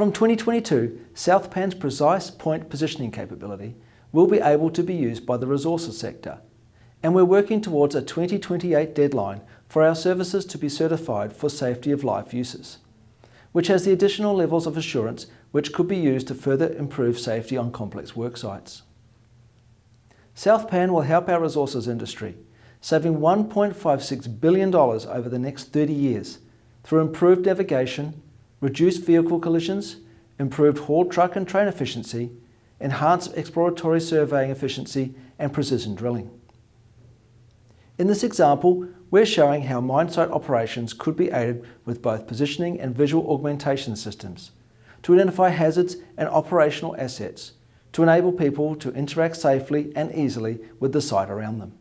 From 2022, SouthPan's precise point positioning capability will be able to be used by the resources sector, and we're working towards a 2028 deadline for our services to be certified for safety of life uses, which has the additional levels of assurance which could be used to further improve safety on complex work sites. SouthPan will help our resources industry, saving $1.56 billion over the next 30 years through improved navigation, reduced vehicle collisions, improved haul truck and train efficiency, enhanced exploratory surveying efficiency and precision drilling. In this example, we're showing how mine site operations could be aided with both positioning and visual augmentation systems to identify hazards and operational assets to enable people to interact safely and easily with the site around them.